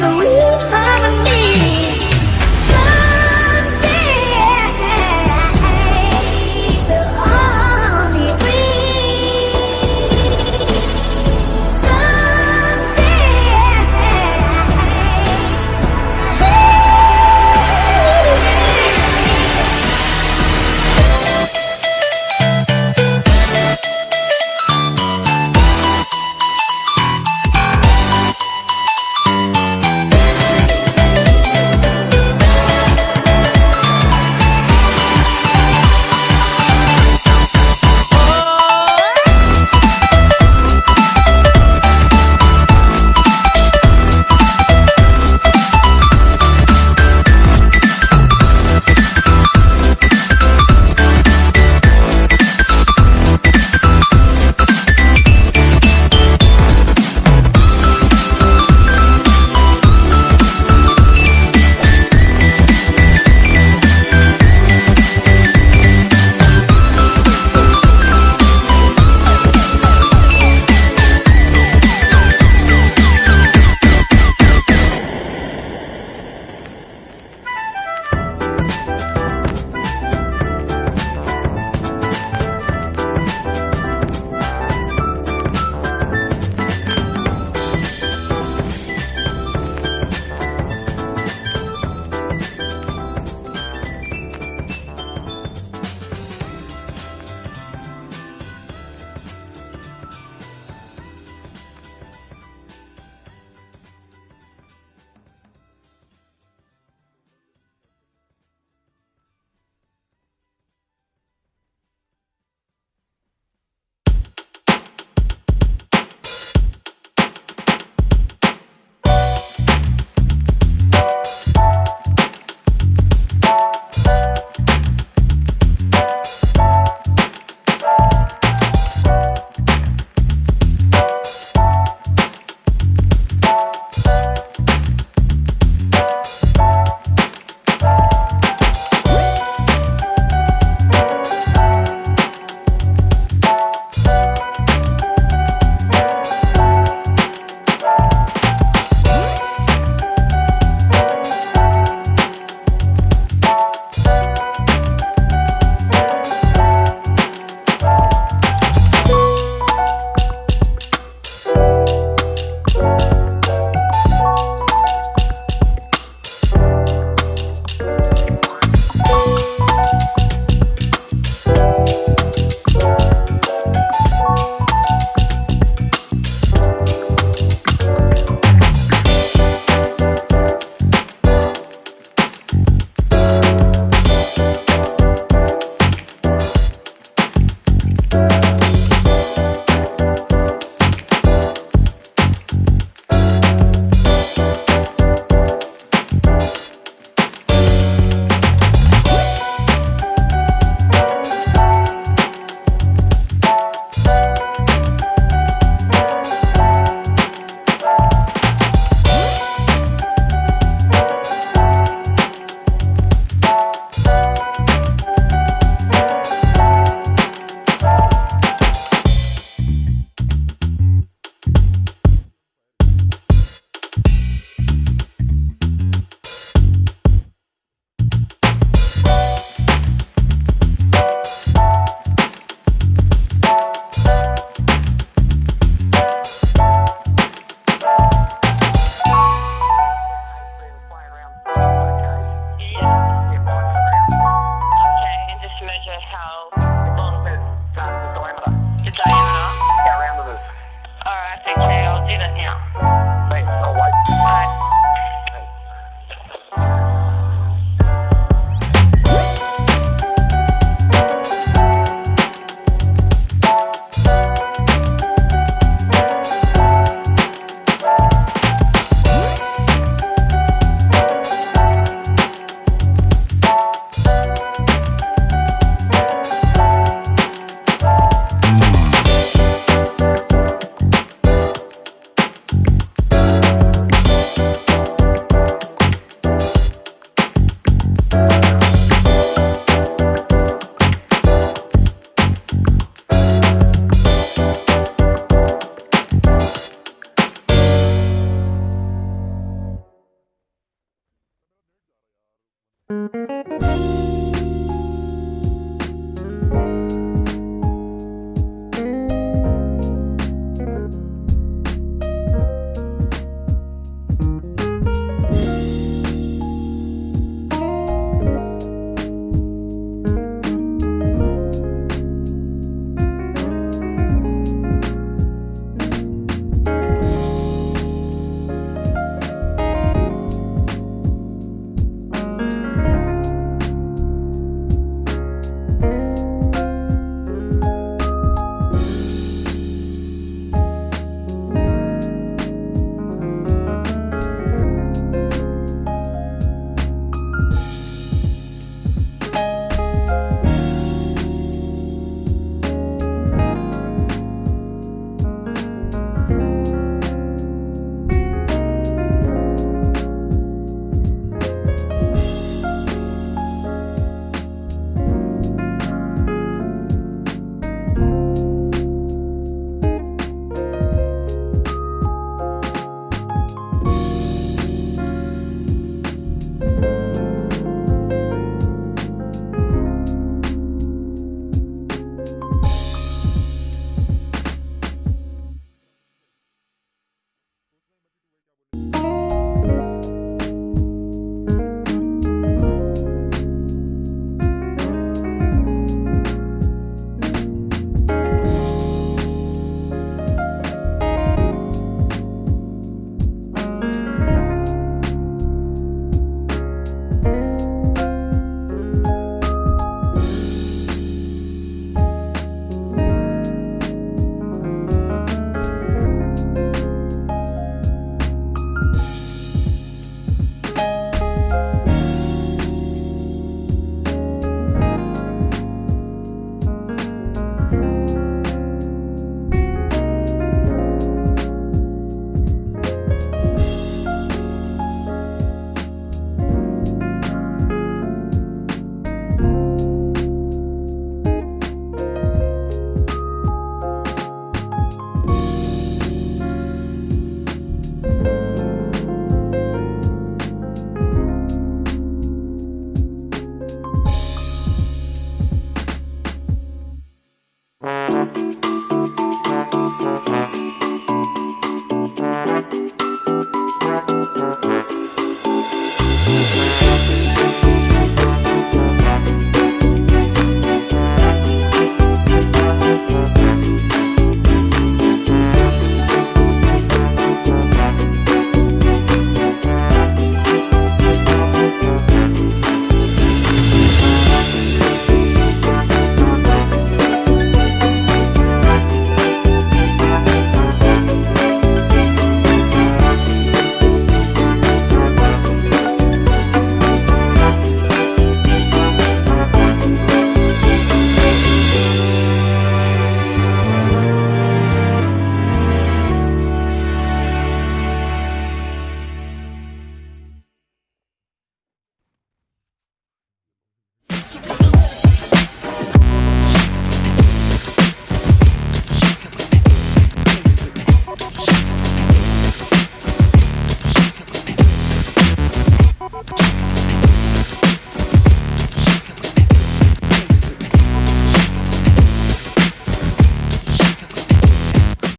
So